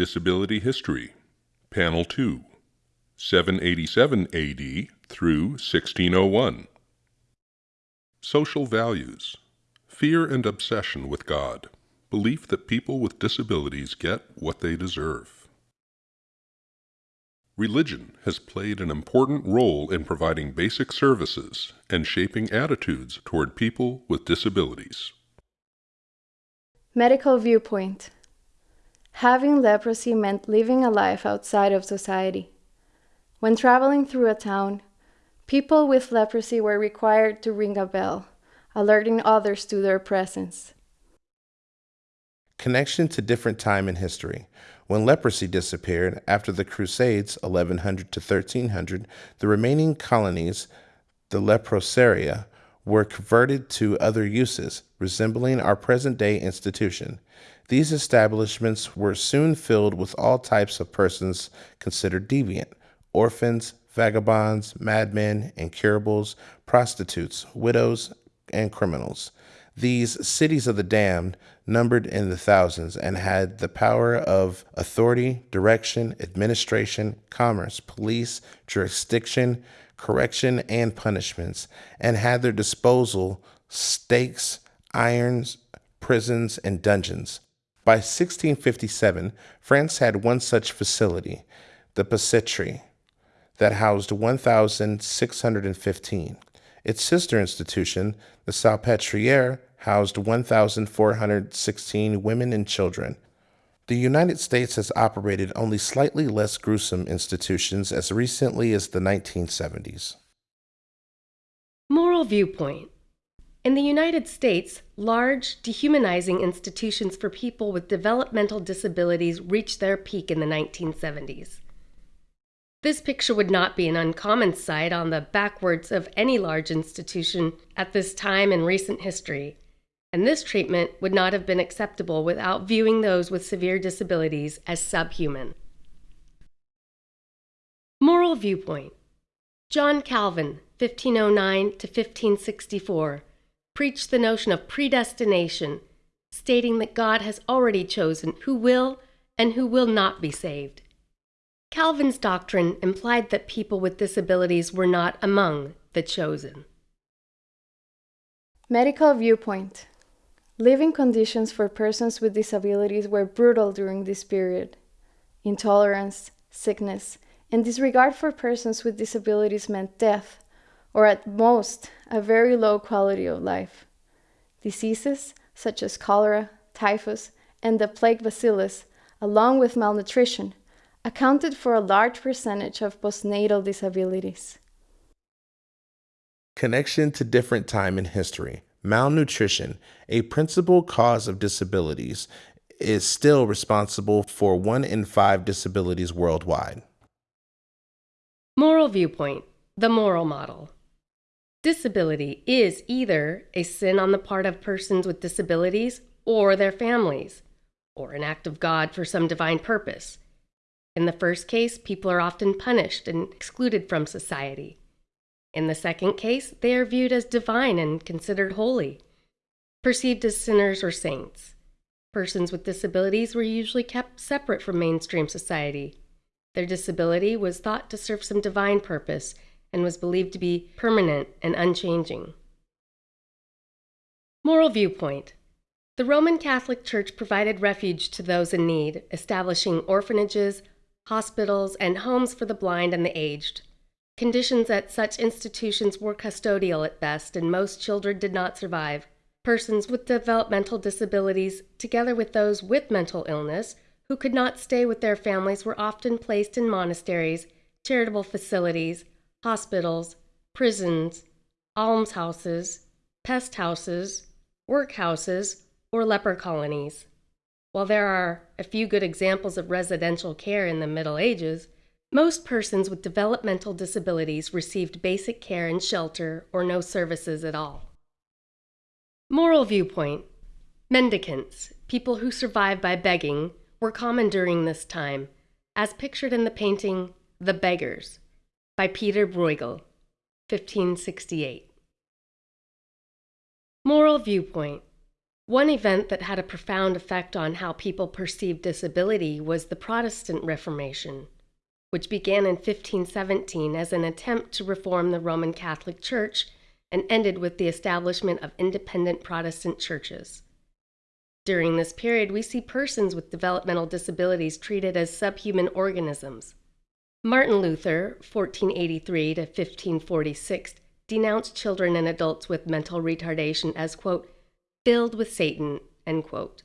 Disability History, Panel 2, 787 AD through 1601. Social values, fear and obsession with God, belief that people with disabilities get what they deserve. Religion has played an important role in providing basic services and shaping attitudes toward people with disabilities. Medical viewpoint. Having leprosy meant living a life outside of society. When traveling through a town, people with leprosy were required to ring a bell, alerting others to their presence. Connection to different time in history. When leprosy disappeared after the Crusades, 1100 to 1300, the remaining colonies, the leprosaria, were converted to other uses, resembling our present day institution. These establishments were soon filled with all types of persons considered deviant orphans, vagabonds, madmen, incurables, prostitutes, widows, and criminals. These cities of the damned numbered in the thousands and had the power of authority, direction, administration, commerce, police, jurisdiction, correction, and punishments, and had their disposal stakes, irons, prisons, and dungeons. By 1657, France had one such facility, the Bicêtre, that housed 1,615. Its sister institution, the Salpêtrière, housed 1,416 women and children. The United States has operated only slightly less gruesome institutions as recently as the 1970s. Moral viewpoint. In the United States, large, dehumanizing institutions for people with developmental disabilities reached their peak in the 1970s. This picture would not be an uncommon sight on the backwards of any large institution at this time in recent history, and this treatment would not have been acceptable without viewing those with severe disabilities as subhuman. Moral viewpoint John Calvin, 1509 to 1564, preached the notion of predestination, stating that God has already chosen who will and who will not be saved. Calvin's doctrine implied that people with disabilities were not among the chosen. Medical viewpoint. Living conditions for persons with disabilities were brutal during this period. Intolerance, sickness, and disregard for persons with disabilities meant death, or at most, a very low quality of life. Diseases such as cholera, typhus, and the plague bacillus, along with malnutrition, accounted for a large percentage of postnatal disabilities. Connection to different time in history. Malnutrition, a principal cause of disabilities, is still responsible for one in five disabilities worldwide. Moral viewpoint the moral model. Disability is either a sin on the part of persons with disabilities or their families, or an act of God for some divine purpose. In the first case, people are often punished and excluded from society. In the second case, they are viewed as divine and considered holy, perceived as sinners or saints. Persons with disabilities were usually kept separate from mainstream society. Their disability was thought to serve some divine purpose and was believed to be permanent and unchanging. Moral viewpoint The Roman Catholic Church provided refuge to those in need, establishing orphanages, hospitals, and homes for the blind and the aged. Conditions at such institutions were custodial at best, and most children did not survive. Persons with developmental disabilities, together with those with mental illness, who could not stay with their families, were often placed in monasteries, charitable facilities, hospitals, prisons, almshouses, pest houses, workhouses, or leper colonies. While there are a few good examples of residential care in the Middle Ages, most persons with developmental disabilities received basic care and shelter or no services at all. Moral viewpoint Mendicants, people who survive by begging, were common during this time, as pictured in the painting The Beggars by Peter Bruegel, 1568. Moral viewpoint One event that had a profound effect on how people perceived disability was the Protestant Reformation, which began in 1517 as an attempt to reform the Roman Catholic Church and ended with the establishment of independent Protestant churches. During this period, we see persons with developmental disabilities treated as subhuman organisms. Martin Luther, 1483 to 1546, denounced children and adults with mental retardation as, quote, filled with Satan, end quote.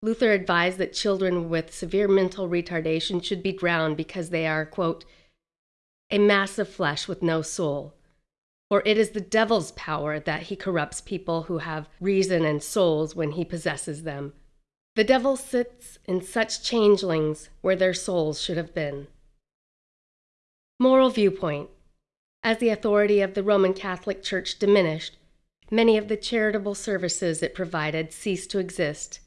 Luther advised that children with severe mental retardation should be drowned because they are, quote, a mass of flesh with no soul. For it is the devil's power that he corrupts people who have reason and souls when he possesses them. The devil sits in such changelings where their souls should have been. Moral viewpoint As the authority of the Roman Catholic Church diminished, many of the charitable services it provided ceased to exist.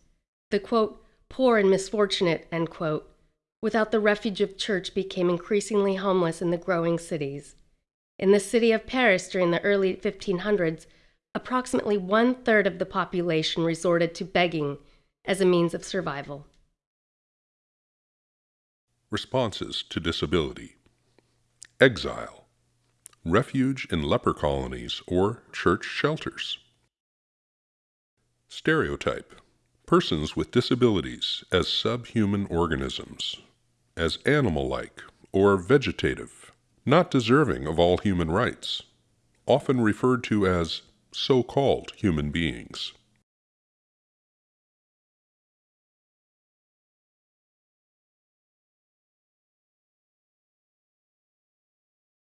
The quote, poor and misfortunate, end quote, without the refuge of church became increasingly homeless in the growing cities. In the city of Paris during the early 1500s, approximately one third of the population resorted to begging as a means of survival. Responses to disability Exile, refuge in leper colonies or church shelters. Stereotype persons with disabilities as subhuman organisms, as animal like or vegetative, not deserving of all human rights, often referred to as so called human beings.